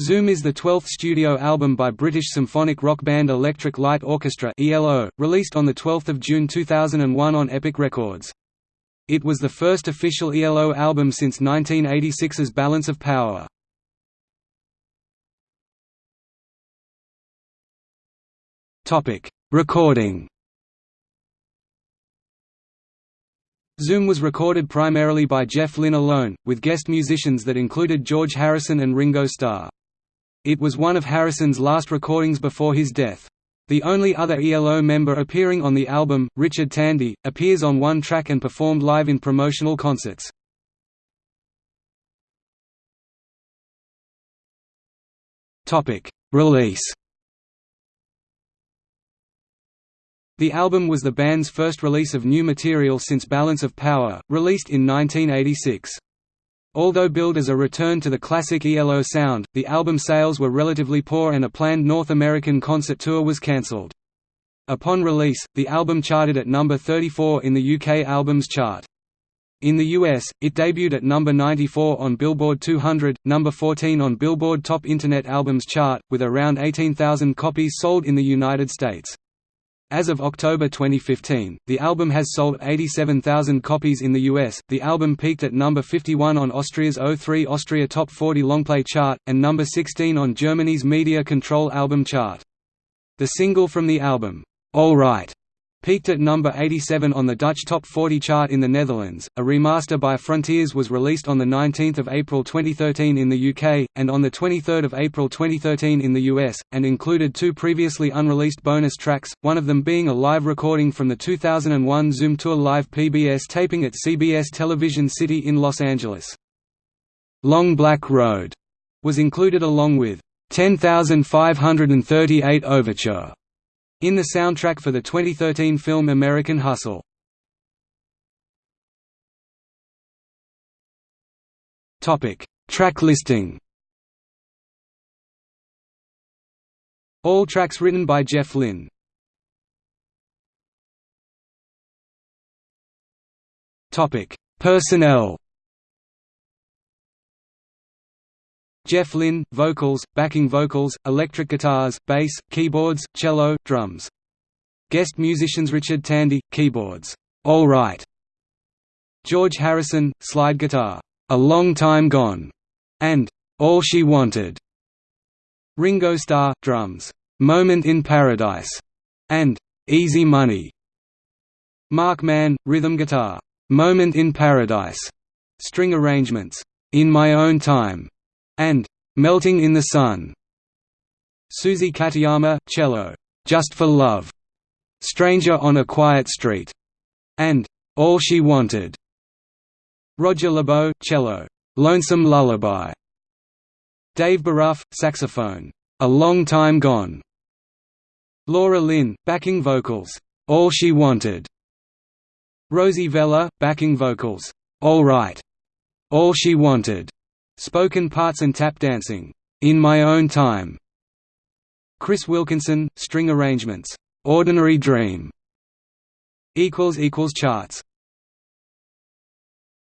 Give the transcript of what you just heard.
Zoom is the twelfth studio album by British symphonic rock band Electric Light Orchestra (ELO), released on 12 June 2001 on Epic Records. It was the first official ELO album since 1986's Balance of Power. Topic: Recording Zoom was recorded primarily by Jeff Lynne alone, with guest musicians that included George Harrison and Ringo Starr. It was one of Harrison's last recordings before his death. The only other ELO member appearing on the album, Richard Tandy, appears on one track and performed live in promotional concerts. Release The album was the band's first release of new material since Balance of Power, released in 1986. Although billed as a return to the classic ELO sound, the album sales were relatively poor and a planned North American concert tour was cancelled. Upon release, the album charted at number 34 in the UK Albums Chart. In the US, it debuted at number 94 on Billboard 200, number 14 on Billboard Top Internet Albums Chart, with around 18,000 copies sold in the United States. As of October 2015, the album has sold 87,000 copies in the US. The album peaked at number 51 on Austria's O3 Austria Top 40 Longplay chart, and number 16 on Germany's Media Control album chart. The single from the album, All Right, Peaked at number 87 on the Dutch Top 40 chart in the Netherlands. A remaster by Frontiers was released on 19 April 2013 in the UK, and on 23 April 2013 in the US, and included two previously unreleased bonus tracks, one of them being a live recording from the 2001 Zoom Tour Live PBS taping at CBS Television City in Los Angeles. Long Black Road was included along with 10538 Overture in the soundtrack for the 2013 film American Hustle. Topic: Track listing. All tracks written by Jeff Lynne. Topic: Personnel. Jeff Lynne, vocals, backing vocals, electric guitars, bass, keyboards, cello, drums. Guest musicians Richard Tandy, keyboards, All Right. George Harrison, slide guitar, A Long Time Gone, and All She Wanted. Ringo Starr, drums, Moment in Paradise, and Easy Money. Marc Mann, rhythm guitar, Moment in Paradise. String arrangements, In My Own Time, and Melting in the Sun. Suzie Katayama, cello, Just for Love, Stranger on a Quiet Street, and All She Wanted. Roger LeBow, cello, Lonesome Lullaby. Dave Boruff, saxophone, A Long Time Gone. Laura Lynne, backing vocals, All She Wanted. Rosie Vela, backing vocals, All Right, All She Wanted. Spoken parts and tap dancing, In My Own Time. Chris Wilkinson, string arrangements, Ordinary Dream. Charts